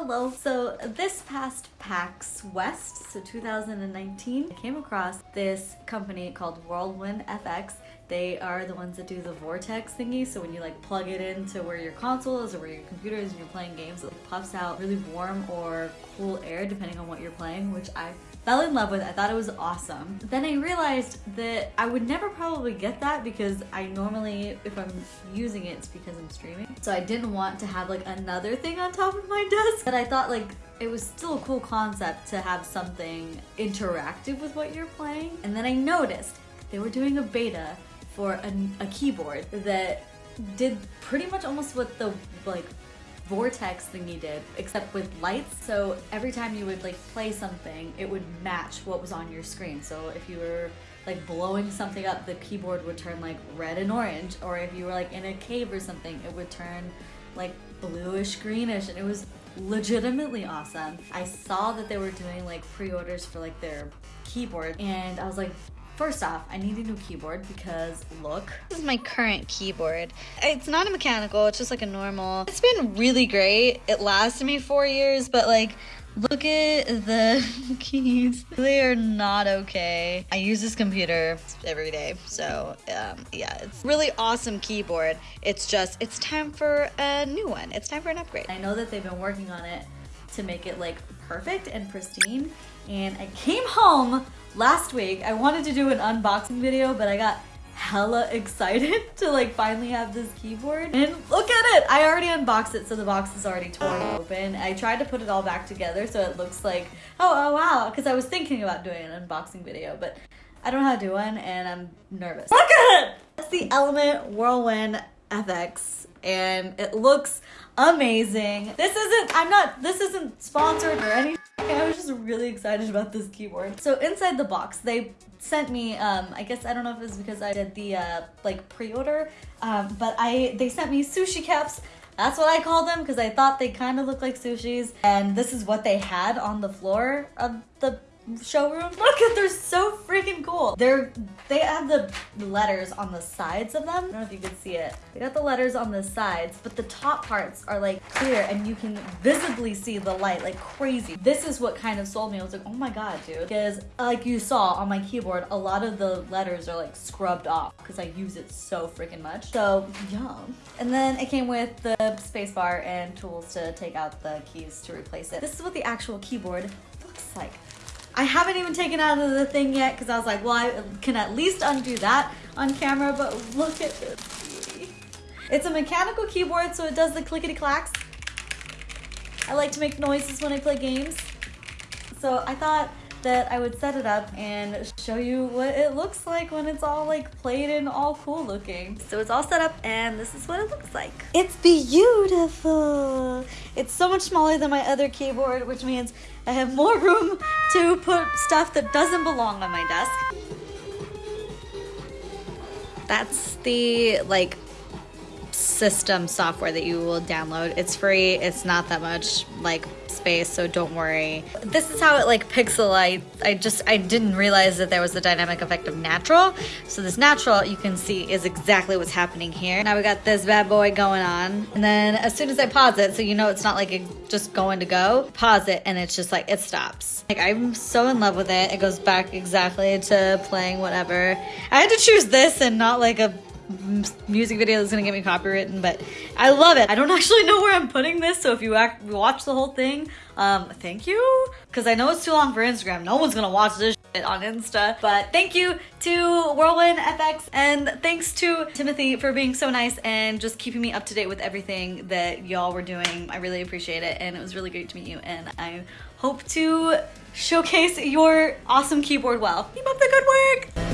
Hello. So this past PAX West, so 2019, I came across this company called Whirlwind FX. They are the ones that do the vortex thingy. So when you like plug it into where your console is or where your computer is and you're playing games, it puffs out really warm or cool air depending on what you're playing, which I fell in love with. I thought it was awesome. Then I realized that I would never probably get that because I normally, if I'm using it, it's because I'm streaming. So I didn't want to have like another thing on top of my desk. But I thought like it was still a cool concept to have something interactive with what you're playing. And then I noticed they were doing a beta for a, a keyboard that did pretty much almost what the like vortex thing you did, except with lights. So every time you would like play something, it would match what was on your screen. So if you were like blowing something up, the keyboard would turn like red and orange. Or if you were like in a cave or something, it would turn like bluish greenish and it was legitimately awesome. I saw that they were doing like pre-orders for like their keyboard and I was like, First off, I need a new keyboard because look. This is my current keyboard. It's not a mechanical, it's just like a normal. It's been really great. It lasted me four years, but like, look at the keys. They are not okay. I use this computer every day, so um, yeah, it's really awesome keyboard. It's just, it's time for a new one. It's time for an upgrade. I know that they've been working on it to make it like perfect and pristine, and I came home last week. I wanted to do an unboxing video, but I got hella excited to like finally have this keyboard. And look at it! I already unboxed it so the box is already torn open. I tried to put it all back together so it looks like oh oh wow because I was thinking about doing an unboxing video but I don't know how to do one and I'm nervous. Look at it! It's the Element Whirlwind FX and it looks amazing this isn't I'm not this isn't sponsored or anything I was just really excited about this keyboard. So inside the box, they sent me, um, I guess, I don't know if it's because I did the, uh, like, pre-order, um, but I, they sent me sushi caps. That's what I call them because I thought they kind of look like sushis. And this is what they had on the floor of the showroom. Look at they're so freaking cool. They're they have the letters on the sides of them. I don't know if you can see it. They got the letters on the sides, but the top parts are like clear and you can visibly see the light like crazy. This is what kind of sold me. I was like, oh my god, dude. Because like you saw on my keyboard, a lot of the letters are like scrubbed off because I use it so freaking much. So yeah. And then it came with the spacebar and tools to take out the keys to replace it. This is what the actual keyboard looks like. I haven't even taken out of the thing yet because I was like, well, I can at least undo that on camera, but look at this It's a mechanical keyboard, so it does the clickety clacks. I like to make noises when I play games. So I thought that I would set it up and show you what it looks like when it's all like played and all cool looking. So it's all set up and this is what it looks like. It's beautiful. It's so much smaller than my other keyboard, which means I have more room to put stuff that doesn't belong on my desk. That's the like system software that you will download. It's free. It's not that much like space, so don't worry. This is how it like pixelite. I just, I didn't realize that there was the dynamic effect of natural. So this natural, you can see is exactly what's happening here. Now we got this bad boy going on. And then as soon as I pause it, so you know it's not like just going to go, pause it and it's just like, it stops. Like I'm so in love with it. It goes back exactly to playing whatever. I had to choose this and not like a music video that's gonna get me copywritten, but I love it. I don't actually know where I'm putting this, so if you watch the whole thing, um, thank you. Because I know it's too long for Instagram. No one's gonna watch this on Insta. But thank you to Whirlwind FX and thanks to Timothy for being so nice and just keeping me up to date with everything that y'all were doing. I really appreciate it and it was really great to meet you and I hope to showcase your awesome keyboard well. Keep up the good work!